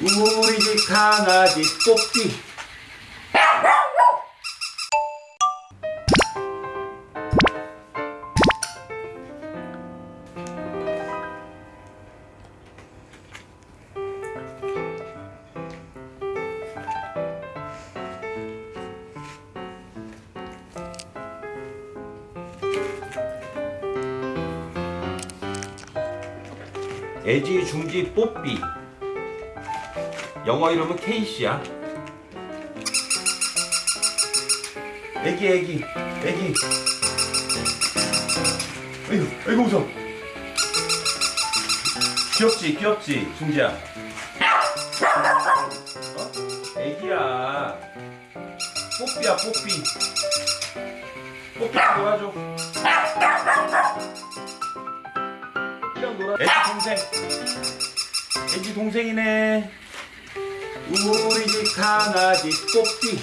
우리 집 강아지 뽀삐 애지 중지 뽀삐 영어 이름은 케이시야. 애기 애기 애기. 아이고 아이고 웃어 귀엽지 귀엽지 중지야. 어? 애기야. 뽀삐야 뽀삐. 뽀삐 놀아줘 애기 동생. 애기 동생이네 우리 집 강아지 뽀삐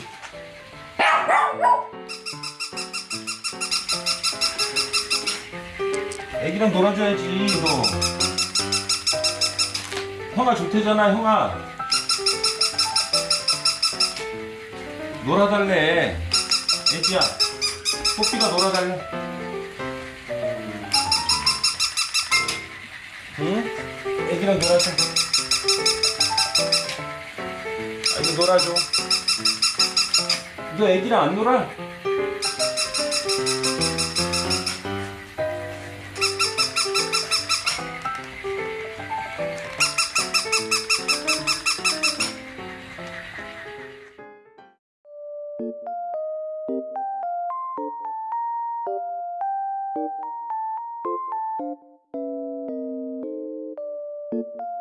애기랑 놀아줘야지 너 형아 좋대잖아 형아. 놀아달래. 애기야 뽀삐가 놀아달래. 응? 애기랑 놀아줘 애기 놀아줘 너 애기랑 안 놀아? 음.